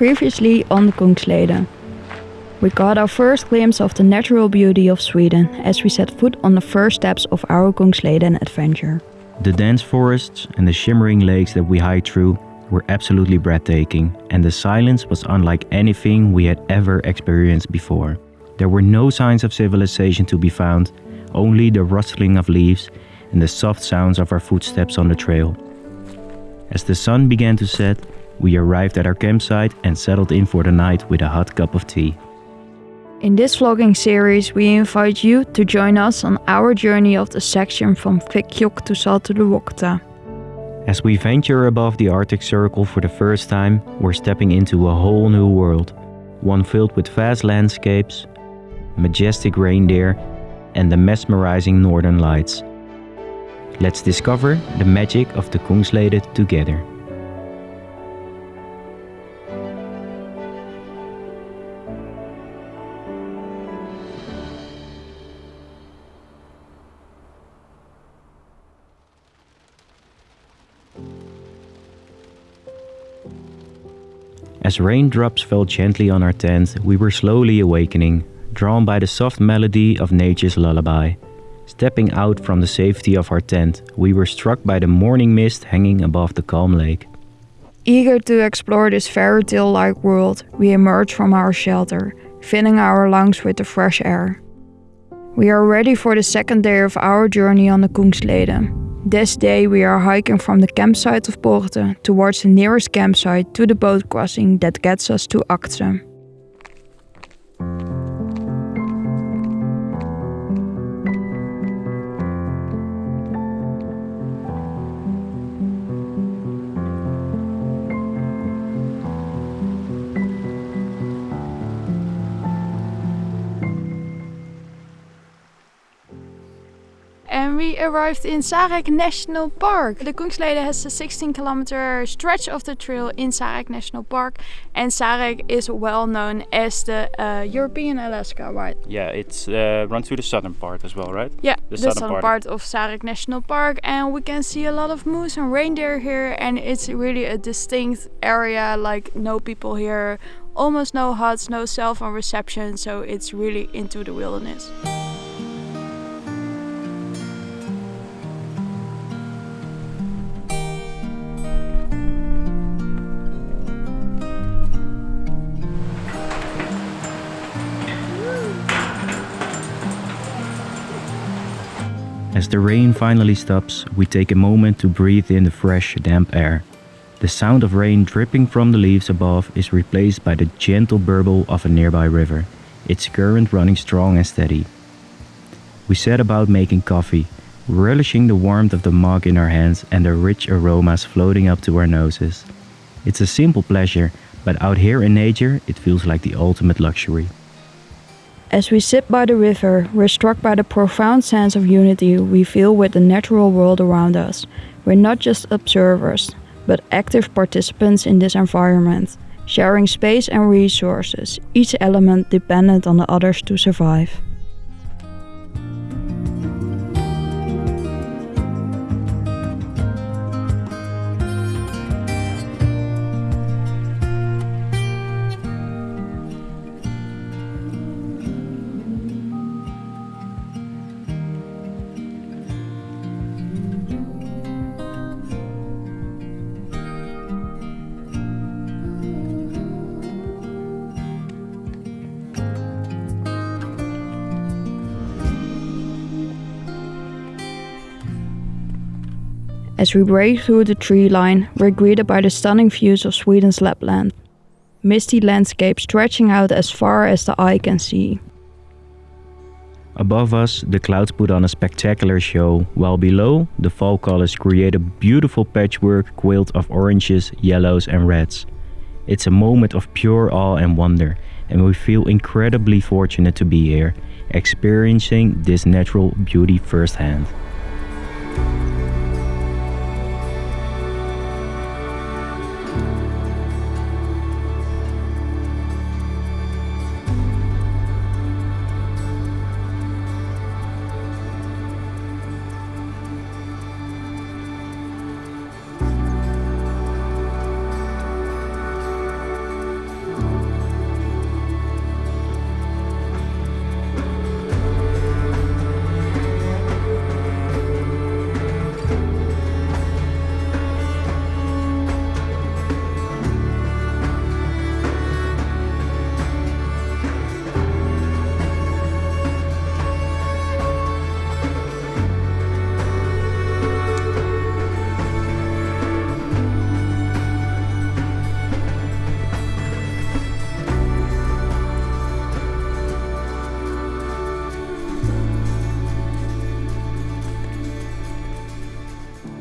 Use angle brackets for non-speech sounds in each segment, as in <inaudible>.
Previously on the Kungsleden. We got our first glimpse of the natural beauty of Sweden as we set foot on the first steps of our Kungsleden adventure. The dense forests and the shimmering lakes that we hiked through were absolutely breathtaking, and the silence was unlike anything we had ever experienced before. There were no signs of civilization to be found, only the rustling of leaves and the soft sounds of our footsteps on the trail. As the sun began to set, we arrived at our campsite and settled in for the night with a hot cup of tea. In this vlogging series, we invite you to join us on our journey of the section from Kvikkjokk to Saltoluokta. As we venture above the Arctic Circle for the first time, we're stepping into a whole new world. One filled with vast landscapes, majestic reindeer, and the mesmerizing northern lights. Let's discover the magic of the Kungsleden together. As raindrops fell gently on our tent, we were slowly awakening, drawn by the soft melody of nature's lullaby. Stepping out from the safety of our tent, we were struck by the morning mist hanging above the calm lake. Eager to explore this fairy tale like world, we emerge from our shelter, filling our lungs with the fresh air. We are ready for the second day of our journey on the Kungsleden. This day we are hiking from the campsite of Pårte towards the nearest campsite to the boat crossing that gets us to Aktse. And we arrived in Sarek National Park. The Kungsleden has a 16 kilometer stretch of the trail in Sarek National Park and Sarek is well known as the uh, European Alaska, right? Yeah, it's uh, runs through the southern part as well, right? Yeah, the, the southern, southern part. part of Sarek National Park and we can see a lot of moose and reindeer here and it's really a distinct area like no people here almost no huts, no cell phone reception, so it's really into the wilderness. As the rain finally stops, we take a moment to breathe in the fresh, damp air. The sound of rain dripping from the leaves above is replaced by the gentle burble of a nearby river, its current running strong and steady. We set about making coffee, relishing the warmth of the mug in our hands and the rich aromas floating up to our noses. It's a simple pleasure, but out here in nature, it feels like the ultimate luxury. As we sit by the river, we're struck by the profound sense of unity we feel with the natural world around us. We're not just observers, but active participants in this environment, sharing space and resources, each element dependent on the others to survive. As we break through the tree line, we're greeted by the stunning views of Sweden's Lapland. Misty landscape stretching out as far as the eye can see. Above us, the clouds put on a spectacular show, while below, the fall colors create a beautiful patchwork quilt of oranges, yellows and reds. It's a moment of pure awe and wonder, and we feel incredibly fortunate to be here, experiencing this natural beauty firsthand.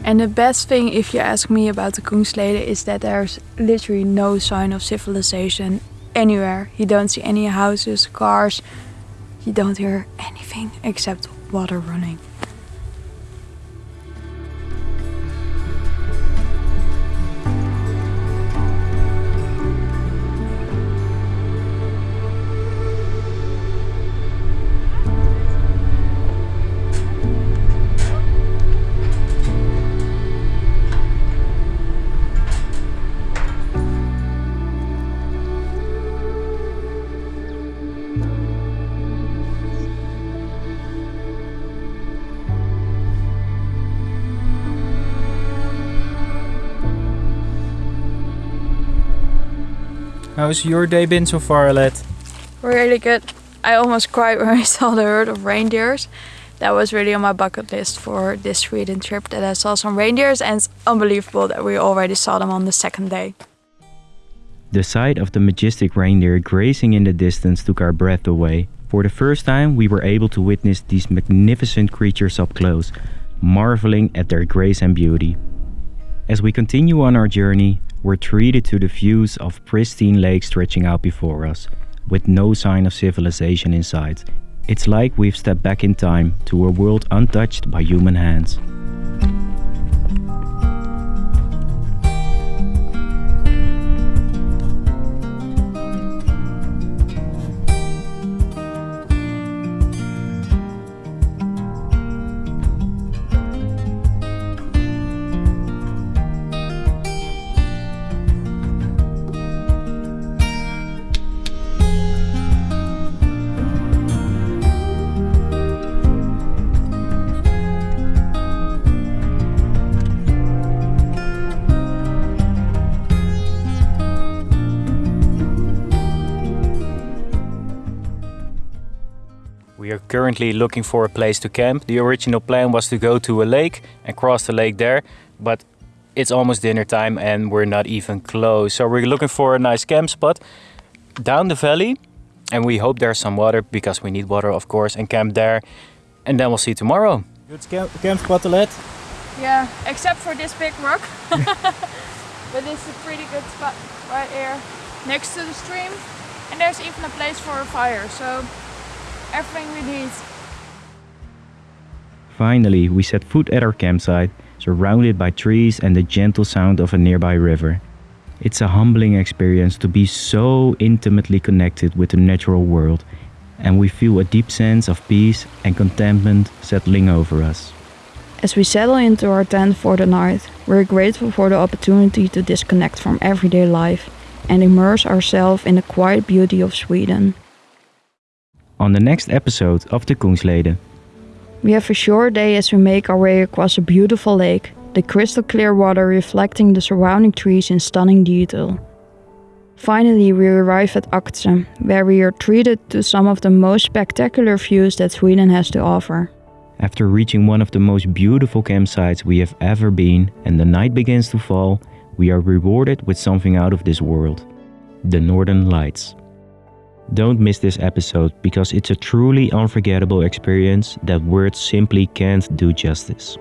And the best thing, if you ask me about the Kungsleden, is that there's literally no sign of civilization anywhere. You don't see any houses, cars. You don't hear anything except water running. How's your day been so far, Alette? Really good. I almost cried when I <laughs> saw the herd of reindeers. That was really on my bucket list for this Sweden trip that I saw some reindeers and it's unbelievable that we already saw them on the second day. The sight of the majestic reindeer grazing in the distance took our breath away. For the first time, we were able to witness these magnificent creatures up close, marveling at their grace and beauty. As we continue on our journey, we're treated to the views of pristine lakes stretching out before us, with no sign of civilization in sight. It's like we've stepped back in time to a world untouched by human hands. We are currently looking for a place to camp. The original plan was to go to a lake and cross the lake there, but it's almost dinner time and we're not even close. So we're looking for a nice camp spot down the valley and we hope there's some water because we need water of course and camp there and then we'll see tomorrow. Good camp, camp spot Alette? Yeah, except for this big rock. <laughs> but it's a pretty good spot right here next to the stream and there's even a place for a fire so everything we need. Finally, we set foot at our campsite, surrounded by trees and the gentle sound of a nearby river. It's a humbling experience to be so intimately connected with the natural world, and we feel a deep sense of peace and contentment settling over us. As we settle into our tent for the night, we're grateful for the opportunity to disconnect from everyday life and immerse ourselves in the quiet beauty of Sweden on the next episode of the Kungsleden. We have a short day as we make our way across a beautiful lake, the crystal clear water reflecting the surrounding trees in stunning detail. Finally, we arrive at Aktse, where we are treated to some of the most spectacular views that Sweden has to offer. After reaching one of the most beautiful campsites we have ever been and the night begins to fall, we are rewarded with something out of this world the Northern Lights. Don't miss this episode because it's a truly unforgettable experience that words simply can't do justice.